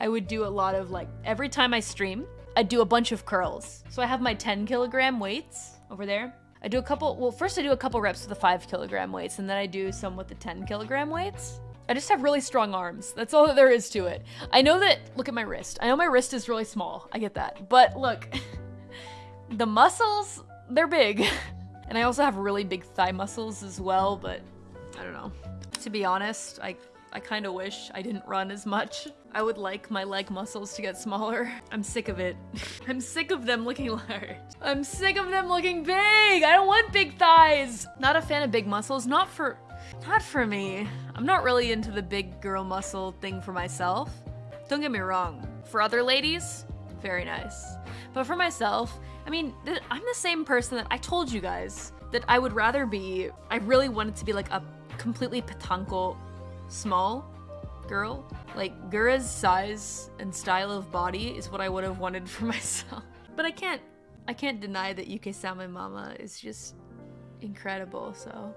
I would do a lot of like every time I stream, I do a bunch of curls. So I have my 10 kilogram weights over there. I do a couple, well, first I do a couple reps with the five kilogram weights and then I do some with the 10 kilogram weights. I just have really strong arms. That's all that there is to it. I know that, look at my wrist. I know my wrist is really small. I get that. But look, the muscles, they're big. And I also have really big thigh muscles as well, but I don't know. To be honest, I I kind of wish I didn't run as much. I would like my leg muscles to get smaller. I'm sick of it. I'm sick of them looking large. I'm sick of them looking big. I don't want big thighs. Not a fan of big muscles. Not for, not for me. I'm not really into the big girl muscle thing for myself. Don't get me wrong. For other ladies, very nice. But for myself, I mean, I'm the same person that I told you guys that I would rather be, I really wanted to be like a completely petanko small girl. Like, Gura's size and style of body is what I would have wanted for myself. But I can't, I can't deny that Yukisame Mama is just incredible, so.